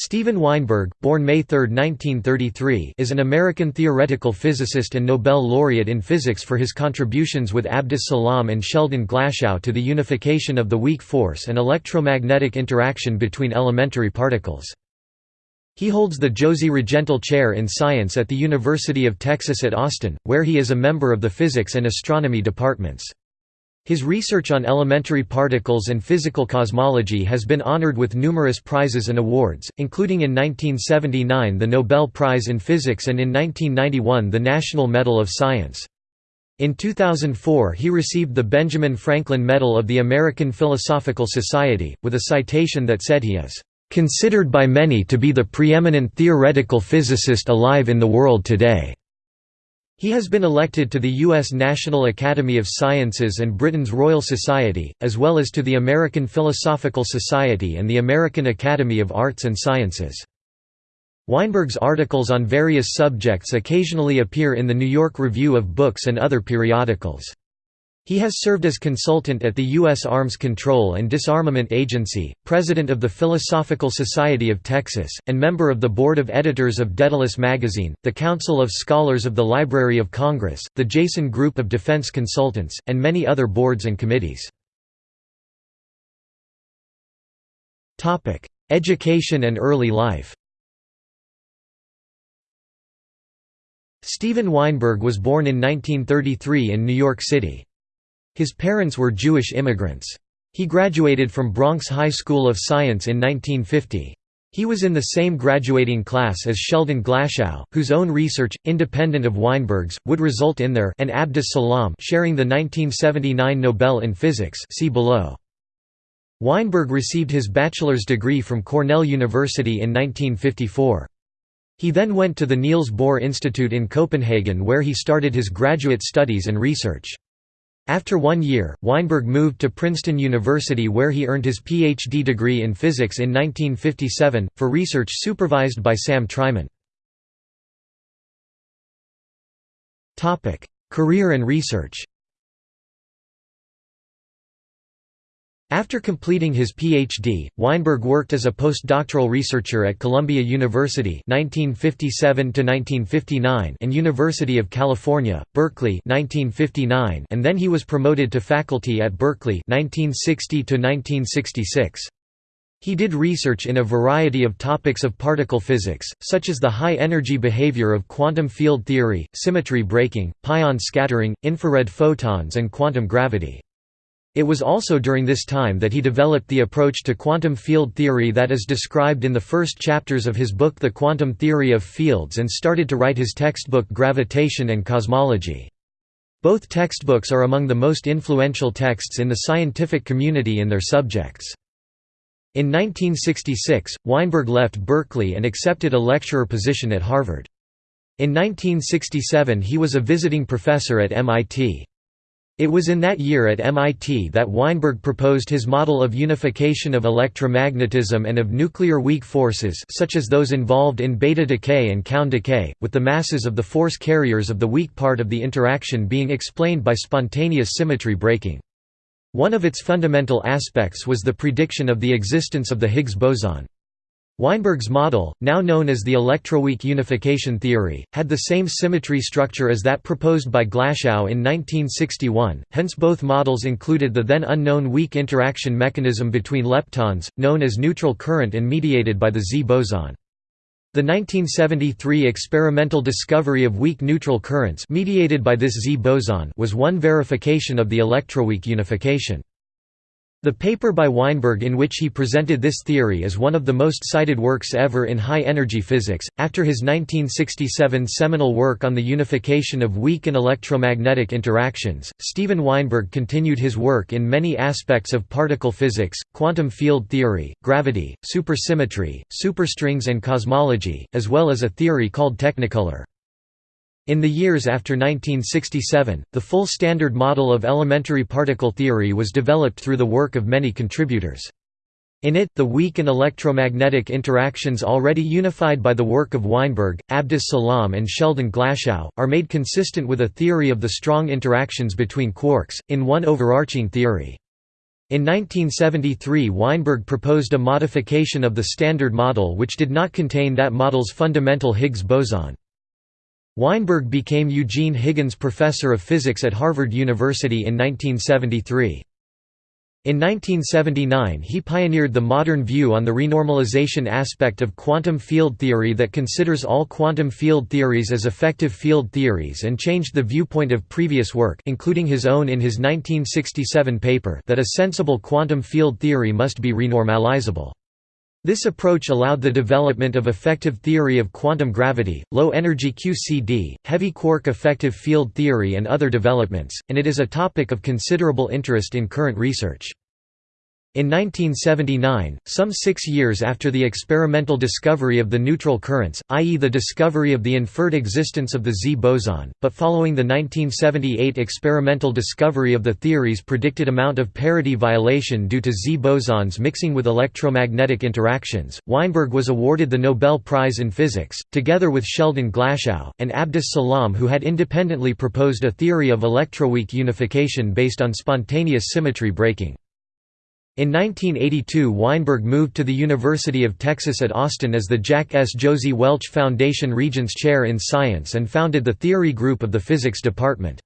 Steven Weinberg, born May 3, 1933 is an American theoretical physicist and Nobel laureate in physics for his contributions with Abdus Salam and Sheldon Glashow to the unification of the weak force and electromagnetic interaction between elementary particles. He holds the Josey Regental Chair in Science at the University of Texas at Austin, where he is a member of the Physics and Astronomy departments. His research on elementary particles and physical cosmology has been honored with numerous prizes and awards, including in 1979 the Nobel Prize in Physics and in 1991 the National Medal of Science. In 2004 he received the Benjamin Franklin Medal of the American Philosophical Society, with a citation that said he is, "...considered by many to be the preeminent theoretical physicist alive in the world today." He has been elected to the U.S. National Academy of Sciences and Britain's Royal Society, as well as to the American Philosophical Society and the American Academy of Arts and Sciences. Weinberg's articles on various subjects occasionally appear in the New York Review of Books and other periodicals. He has served as consultant at the U.S. Arms Control and Disarmament Agency, president of the Philosophical Society of Texas, and member of the Board of Editors of Daedalus Magazine, the Council of Scholars of the Library of Congress, the Jason Group of Defense Consultants, and many other boards and committees. Education and early life Steven Weinberg was born in 1933 in New York City. His parents were Jewish immigrants. He graduated from Bronx High School of Science in 1950. He was in the same graduating class as Sheldon Glashow, whose own research, independent of Weinberg's, would result in their and Abdus Salam sharing the 1979 Nobel in Physics see below. Weinberg received his bachelor's degree from Cornell University in 1954. He then went to the Niels Bohr Institute in Copenhagen where he started his graduate studies and research. After one year, Weinberg moved to Princeton University where he earned his Ph.D. degree in physics in 1957, for research supervised by Sam Treiman. Career and research After completing his Ph.D., Weinberg worked as a postdoctoral researcher at Columbia University (1957–1959) and University of California, Berkeley (1959), and then he was promoted to faculty at Berkeley (1960–1966). He did research in a variety of topics of particle physics, such as the high-energy behavior of quantum field theory, symmetry breaking, pion scattering, infrared photons and quantum gravity. It was also during this time that he developed the approach to quantum field theory that is described in the first chapters of his book The Quantum Theory of Fields and started to write his textbook Gravitation and Cosmology. Both textbooks are among the most influential texts in the scientific community in their subjects. In 1966, Weinberg left Berkeley and accepted a lecturer position at Harvard. In 1967 he was a visiting professor at MIT. It was in that year at MIT that Weinberg proposed his model of unification of electromagnetism and of nuclear weak forces such as those involved in beta decay and kaon decay, with the masses of the force carriers of the weak part of the interaction being explained by spontaneous symmetry breaking. One of its fundamental aspects was the prediction of the existence of the Higgs boson. Weinberg's model, now known as the electroweak unification theory, had the same symmetry structure as that proposed by Glashow in 1961, hence both models included the then unknown weak interaction mechanism between leptons, known as neutral current and mediated by the Z boson. The 1973 experimental discovery of weak neutral currents mediated by this Z boson was one verification of the electroweak unification. The paper by Weinberg in which he presented this theory is one of the most cited works ever in high energy physics. After his 1967 seminal work on the unification of weak and electromagnetic interactions, Steven Weinberg continued his work in many aspects of particle physics, quantum field theory, gravity, supersymmetry, superstrings, and cosmology, as well as a theory called technicolor. In the years after 1967, the full Standard Model of elementary particle theory was developed through the work of many contributors. In it, the weak and electromagnetic interactions already unified by the work of Weinberg, Abdus Salam and Sheldon Glashow, are made consistent with a theory of the strong interactions between quarks, in one overarching theory. In 1973 Weinberg proposed a modification of the Standard Model which did not contain that model's fundamental Higgs boson. Weinberg became Eugene Higgins Professor of Physics at Harvard University in 1973. In 1979 he pioneered the modern view on the renormalization aspect of quantum field theory that considers all quantum field theories as effective field theories and changed the viewpoint of previous work including his own in his 1967 paper that a sensible quantum field theory must be renormalizable. This approach allowed the development of effective theory of quantum gravity, low-energy QCD, heavy quark effective field theory and other developments, and it is a topic of considerable interest in current research. In 1979, some six years after the experimental discovery of the neutral currents, i.e. the discovery of the inferred existence of the Z boson, but following the 1978 experimental discovery of the theory's predicted amount of parity violation due to Z bosons mixing with electromagnetic interactions, Weinberg was awarded the Nobel Prize in Physics, together with Sheldon Glashow, and Abdus Salam who had independently proposed a theory of electroweak unification based on spontaneous symmetry breaking. In 1982 Weinberg moved to the University of Texas at Austin as the Jack S. Josey Welch Foundation Regents Chair in Science and founded the Theory Group of the Physics Department.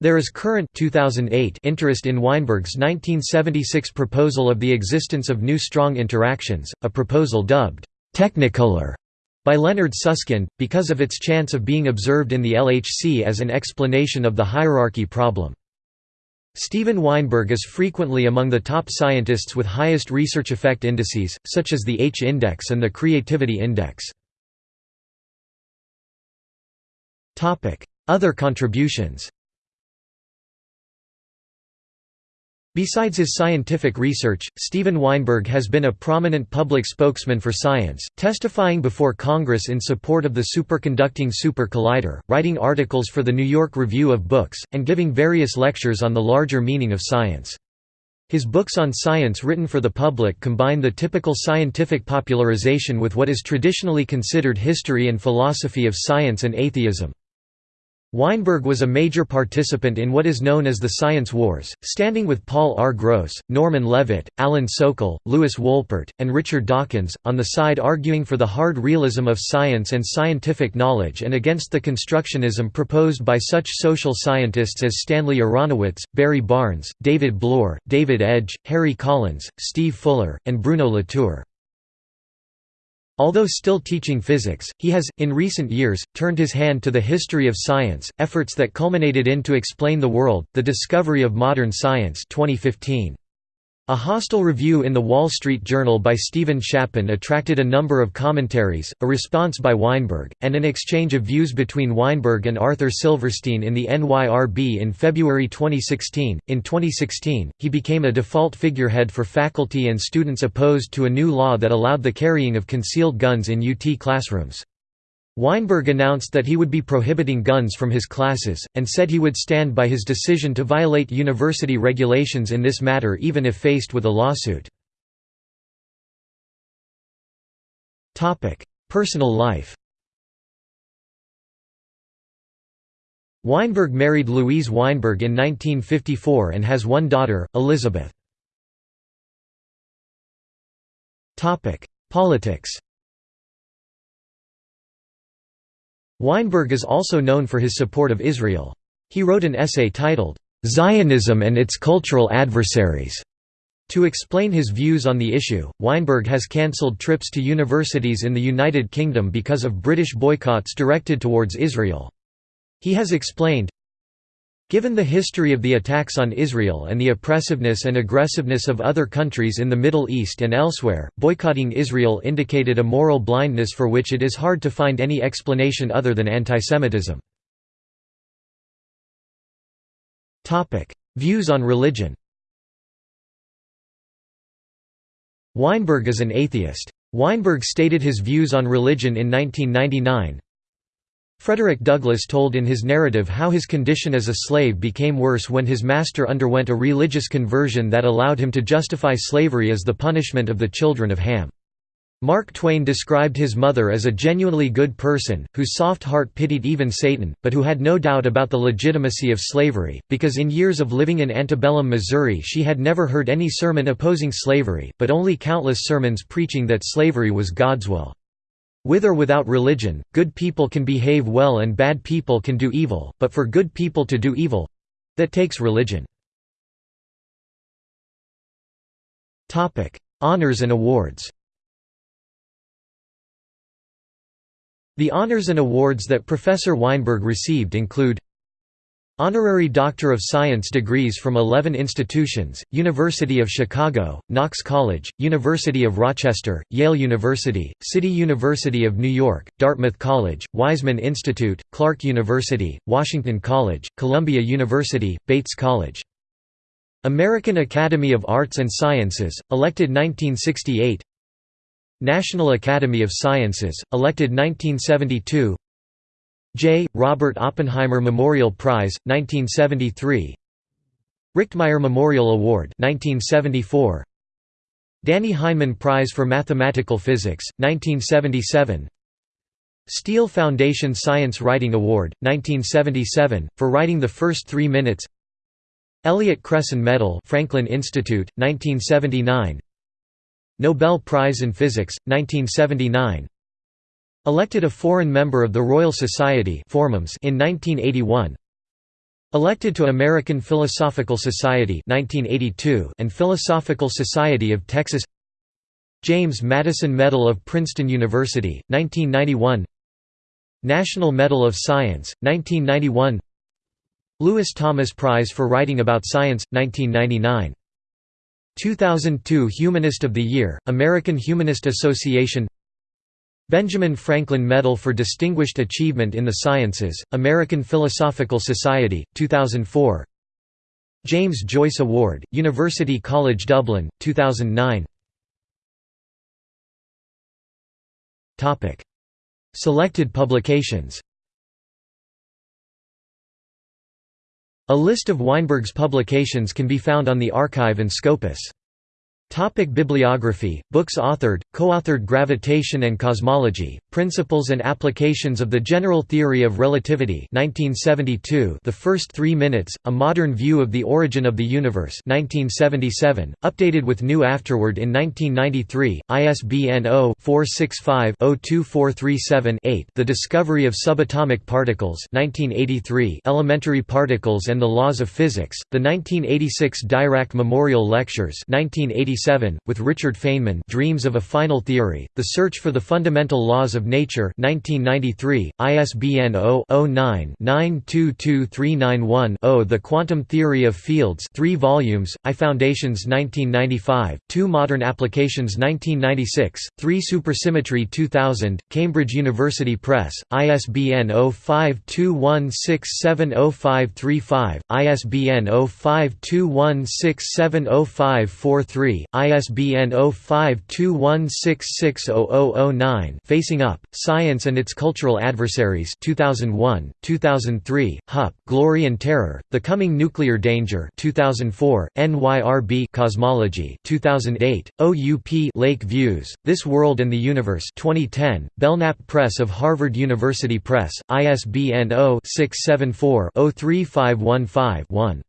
There is current 2008 interest in Weinberg's 1976 proposal of the existence of new strong interactions, a proposal dubbed «technicolor» by Leonard Susskind, because of its chance of being observed in the LHC as an explanation of the hierarchy problem. Steven Weinberg is frequently among the top scientists with highest research effect indices, such as the H-index and the Creativity Index. Other contributions Besides his scientific research, Steven Weinberg has been a prominent public spokesman for science, testifying before Congress in support of the superconducting super collider, writing articles for the New York Review of Books, and giving various lectures on the larger meaning of science. His books on science written for the public combine the typical scientific popularization with what is traditionally considered history and philosophy of science and atheism. Weinberg was a major participant in what is known as the Science Wars, standing with Paul R. Gross, Norman Levitt, Alan Sokal, Lewis Wolpert, and Richard Dawkins, on the side arguing for the hard realism of science and scientific knowledge and against the constructionism proposed by such social scientists as Stanley Aronowitz, Barry Barnes, David Bloor, David Edge, Harry Collins, Steve Fuller, and Bruno Latour. Although still teaching physics, he has, in recent years, turned his hand to the history of science, efforts that culminated in To Explain the World, The Discovery of Modern Science 2015. A hostile review in The Wall Street Journal by Steven Shapin attracted a number of commentaries, a response by Weinberg, and an exchange of views between Weinberg and Arthur Silverstein in the NYRB in February 2016. In 2016, he became a default figurehead for faculty and students opposed to a new law that allowed the carrying of concealed guns in UT classrooms. Weinberg announced that he would be prohibiting guns from his classes, and said he would stand by his decision to violate university regulations in this matter even if faced with a lawsuit. Personal life Weinberg married Louise Weinberg in 1954 and has one daughter, Elizabeth. Politics Weinberg is also known for his support of Israel. He wrote an essay titled, "'Zionism and its Cultural Adversaries' To explain his views on the issue, Weinberg has cancelled trips to universities in the United Kingdom because of British boycotts directed towards Israel. He has explained, Given the history of the attacks on Israel and the oppressiveness and aggressiveness of other countries in the Middle East and elsewhere, boycotting Israel indicated a moral blindness for which it is hard to find any explanation other than antisemitism. Views on religion Weinberg is an atheist. Weinberg stated his views on religion in 1999, Frederick Douglass told in his narrative how his condition as a slave became worse when his master underwent a religious conversion that allowed him to justify slavery as the punishment of the children of Ham. Mark Twain described his mother as a genuinely good person, whose soft heart pitied even Satan, but who had no doubt about the legitimacy of slavery, because in years of living in antebellum Missouri she had never heard any sermon opposing slavery, but only countless sermons preaching that slavery was God's will. With or without religion, good people can behave well and bad people can do evil, but for good people to do evil—that takes religion. Honors and awards The honors and awards that Professor Weinberg received include Honorary Doctor of Science degrees from 11 institutions, University of Chicago, Knox College, University of Rochester, Yale University, City University of New York, Dartmouth College, Weizmann Institute, Clark University, Washington College, Columbia University, Bates College. American Academy of Arts and Sciences, elected 1968 National Academy of Sciences, elected 1972 J. Robert Oppenheimer Memorial Prize, 1973 Richtmyer Memorial Award 1974 Dannie Heineman Prize for Mathematical Physics, 1977 Steele Foundation Science Writing Award, 1977, for writing the first three minutes. Elliott Cresson Medal Franklin Institute, 1979 Nobel Prize in Physics, 1979 Elected a foreign member of the Royal Society in 1981 Elected to American Philosophical Society 1982 and Philosophical Society of Texas James Madison Medal of Princeton University, 1991 National Medal of Science, 1991 Lewis Thomas Prize for Writing About Science, 1999 2002 Humanist of the Year, American Humanist Association Benjamin Franklin Medal for Distinguished Achievement in the Sciences, American Philosophical Society, 2004 James Joyce Award, University College Dublin, 2009 Selected publications. A list of Weinberg's publications can be found on the arXiv and Scopus. Topic bibliography Books authored, co-authored Gravitation and Cosmology, Principles and Applications of the General Theory of Relativity 1972 The First Three Minutes, A Modern View of the Origin of the Universe 1977, updated with new afterward in 1993, ISBN 0-465-02437-8 The Discovery of Subatomic Particles 1983 Elementary Particles and the Laws of Physics, the 1986 Dirac Memorial Lectures 1986 with Richard Feynman Dreams of a Final Theory, The Search for the Fundamental Laws of Nature 1993, ISBN 0-09-922391-0 The Quantum Theory of Fields 3 volumes, I Foundations 1995, 2 Modern Applications 1996, 3 Supersymmetry 2000, Cambridge University Press, ISBN 0521670535, ISBN 0521670543, ISBN 0521660009 Facing Up, Science and Its Cultural Adversaries 2001, 2003, Hupp, Glory and Terror, The Coming Nuclear Danger 2004, NYRB Cosmology 2008, OUP Lake Views, This World and the Universe 2010, Belknap Press of Harvard University Press, ISBN 0-674-03515-1.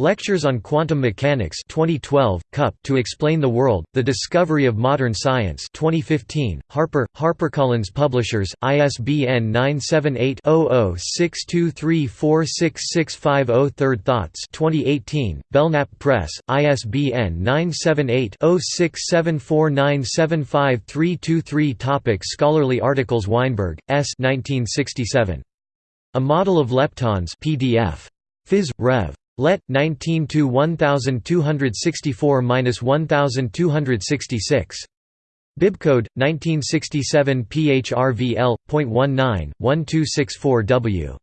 Lectures on Quantum Mechanics 2012, Cup To Explain the World, The Discovery of Modern Science 2015, Harper, HarperCollins Publishers, ISBN 978-00-62346650 Third Thoughts 2018, Belknap Press, ISBN 978-0674975323 Topic Scholarly articles Weinberg, S. 1967. A Model of Leptons PDF. Phys. Rev. Let 19 to 1264-1266. Bibcode 1967 PHRVL.19 1264W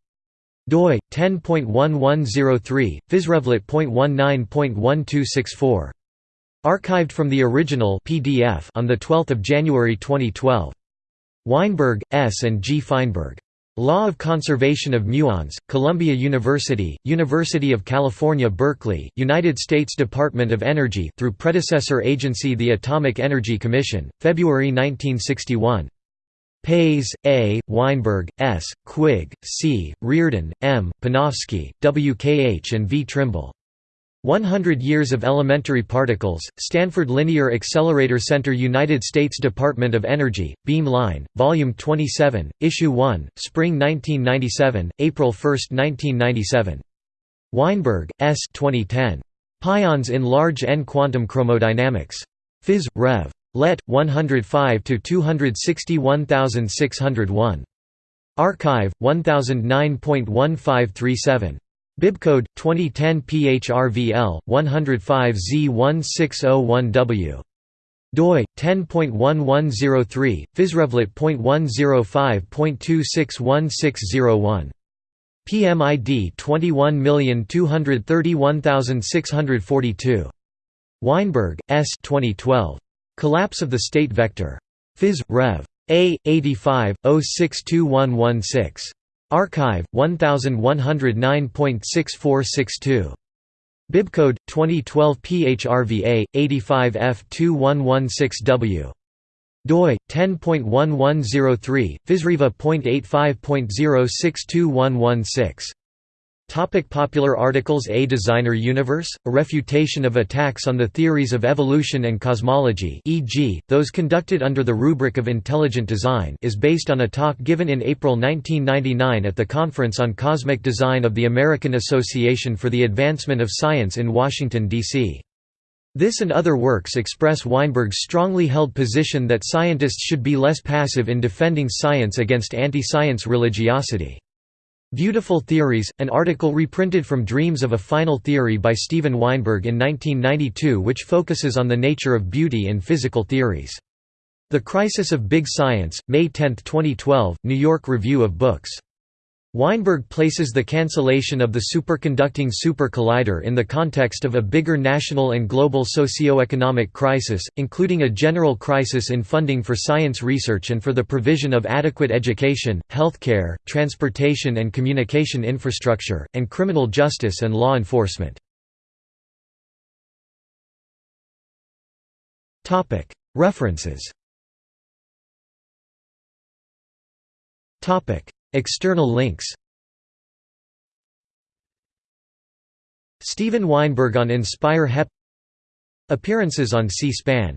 doi 10.1103 physrevlet.19.1264 archived from the original PDF on the 12th of January 2012 Weinberg S and G Feinberg Law of Conservation of Muons, Columbia University, University of California Berkeley, United States Department of Energy through predecessor agency the Atomic Energy Commission, February 1961. Pais, A., Weinberg, S., Quigg, C., Reardon, M., Panofsky, W. K. H. and V. Trimble. 100 Years of Elementary Particles, Stanford Linear Accelerator Center United States Department of Energy, Beam Line, Volume 27, Issue 1, Spring 1997, April 1, 1997. Weinberg, S. 2010. Pions in Large N Quantum Chromodynamics. Phys. Rev. Let. 105–261601. arXiv, 1009.1537. Bibcode 2010 PHRVL 105Z1601W doi 10.1103 physrevlet.105.261601 PMID 21231642 Weinberg S. 2012 Collapse of the state vector. Phys. Rev. A 85 062116 arXiv 1109.6462. Bibcode 2012 PHRVA 85F2116W. doi 10.1103 physreva.85.062116 Topic popular articles A Designer Universe, a refutation of attacks on the theories of evolution and cosmology e.g., those conducted under the rubric of intelligent design is based on a talk given in April 1999 at the Conference on Cosmic Design of the American Association for the Advancement of Science in Washington, D.C. This and other works express Weinberg's strongly held position that scientists should be less passive in defending science against anti-science religiosity. Beautiful Theories, an article reprinted from Dreams of a Final Theory by Steven Weinberg in 1992 which focuses on the nature of beauty in physical theories. The Crisis of Big Science, May 10, 2012, New York Review of Books. Weinberg places the cancellation of the superconducting super collider in the context of a bigger national and global socio-economic crisis, including a general crisis in funding for science research and for the provision of adequate education, healthcare, transportation and communication infrastructure, and criminal justice and law enforcement. References External links. Steven Weinberg on Inspire HEP. Appearances on C-SPAN